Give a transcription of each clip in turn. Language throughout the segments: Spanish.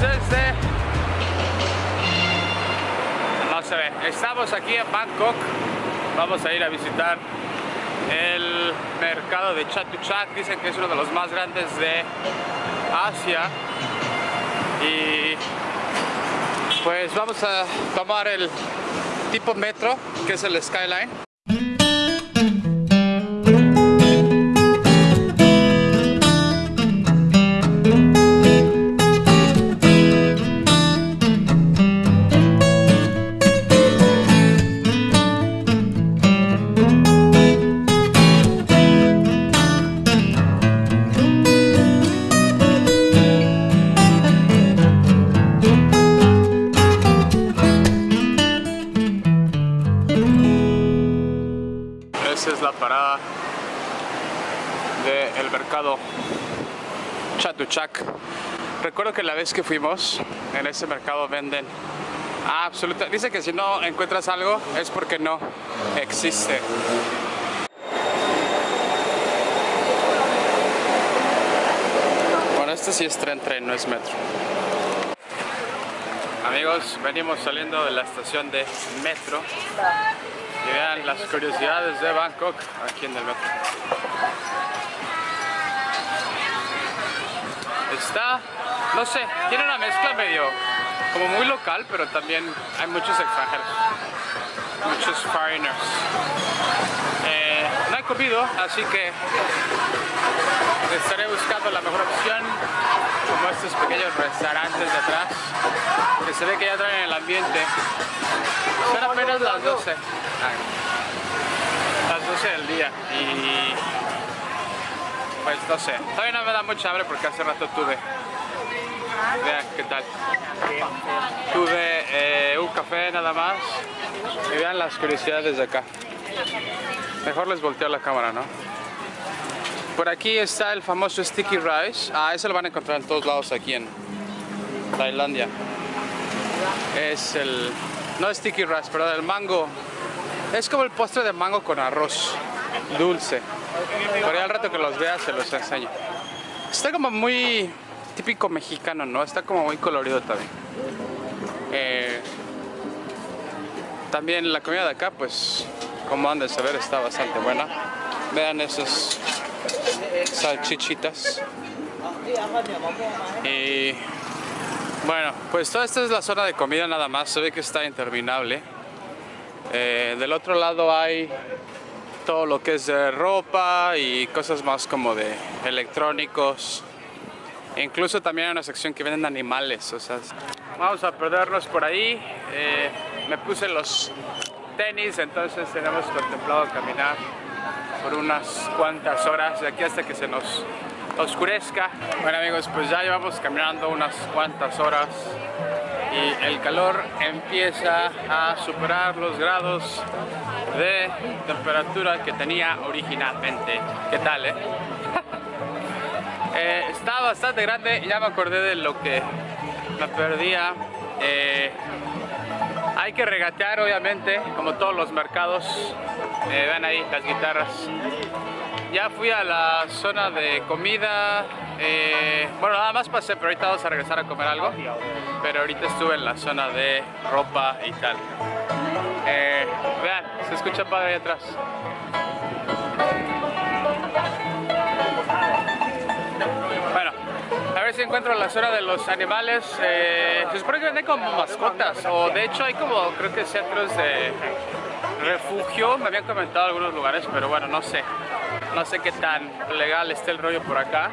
desde... No se ve. Estamos aquí en Bangkok. Vamos a ir a visitar el mercado de Chatuchak. Dicen que es uno de los más grandes de Asia. Y pues vamos a tomar el tipo metro, que es el Skyline. Chatuchak. Recuerdo que la vez que fuimos, en ese mercado venden absoluta. Dice que si no encuentras algo es porque no existe. Bueno, este sí es tren, tren, no es metro. Amigos, venimos saliendo de la estación de metro y vean las curiosidades de Bangkok aquí en el metro. Está, no sé, tiene una mezcla medio como muy local, pero también hay muchos extranjeros, muchos foreigners. Eh, no he comido, así que estaré buscando la mejor opción, como estos pequeños restaurantes de atrás, que se ve que ya traen el ambiente. Son apenas las 12. Las 12 del día y pues no sé, todavía no me da mucha hambre porque hace rato tuve. Vean qué tal tuve eh, un café nada más. Y vean las curiosidades de acá. Mejor les volteo la cámara ¿no? por aquí está el famoso sticky rice. Ah, ese lo van a encontrar en todos lados aquí en Tailandia. Es el no sticky rice, pero el mango. Es como el postre de mango con arroz dulce por ahí al rato que los veas se los enseño. Está como muy típico mexicano, ¿no? Está como muy colorido también. Eh, también la comida de acá, pues, como han de saber, está bastante buena. Vean esas salchichitas. Y bueno, pues toda esta es la zona de comida nada más. Se ve que está interminable. Eh, del otro lado hay todo lo que es de ropa y cosas más como de electrónicos. Incluso también hay una sección que venden animales, o sea, vamos a perdernos por ahí. Eh, me puse los tenis, entonces tenemos contemplado caminar por unas cuantas horas de aquí hasta que se nos oscurezca. Bueno amigos, pues ya llevamos caminando unas cuantas horas y el calor empieza a superar los grados de temperatura que tenía originalmente. ¿Qué tal, eh? eh está bastante grande, ya me acordé de lo que me perdía. Eh, hay que regatear obviamente, como todos los mercados. Eh, ven ahí las guitarras. Ya fui a la zona de comida. Eh, bueno, nada más pasé, pero ahorita vamos a regresar a comer algo. Pero ahorita estuve en la zona de ropa y tal. Eh, vean, se escucha padre ahí atrás. Bueno, a ver si encuentro la zona de los animales. Eh, se supone que venden como mascotas, o de hecho hay como, creo que centros de refugio. Me habían comentado algunos lugares, pero bueno, no sé. No sé qué tan legal esté el rollo por acá.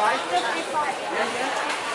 55.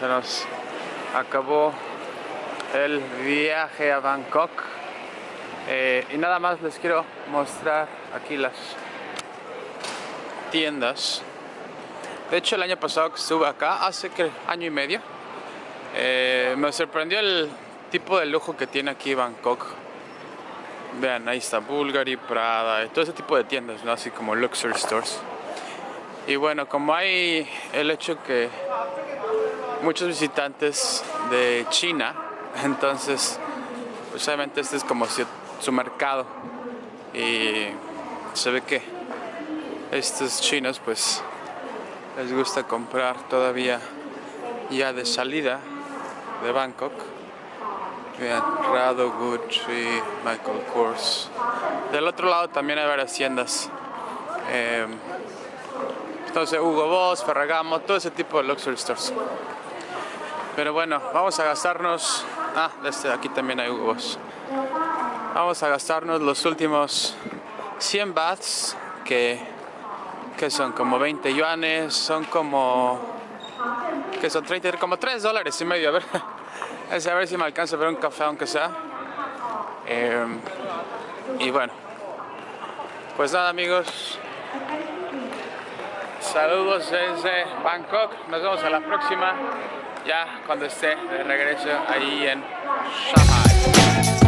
Se nos acabó el viaje a Bangkok. Eh, y nada más les quiero mostrar aquí las tiendas. De hecho el año pasado que estuve acá, hace que año y medio, eh, me sorprendió el tipo de lujo que tiene aquí Bangkok. Vean, ahí está Bulgari, Prada, todo ese tipo de tiendas, ¿no? así como luxury stores. Y bueno, como hay el hecho que muchos visitantes de China, entonces pues obviamente este es como su mercado y se ve que estos chinos pues les gusta comprar todavía ya de salida de Bangkok. Vean, Rado, Gucci, Michael Kors. Del otro lado también hay varias tiendas. Eh, entonces Hugo Boss, Ferragamo, todo ese tipo de luxury stores. Pero bueno, vamos a gastarnos... Ah, desde aquí también hay Hugo Boss. Vamos a gastarnos los últimos 100 bahts, que, que son como 20 yuanes, son como... que son 30, como 3 dólares y medio. A ver, a ver si me alcanza a ver un café aunque sea. Eh, y bueno, pues nada amigos, Saludos desde Bangkok. Nos vemos a la próxima ya cuando esté de regreso ahí en Shanghai.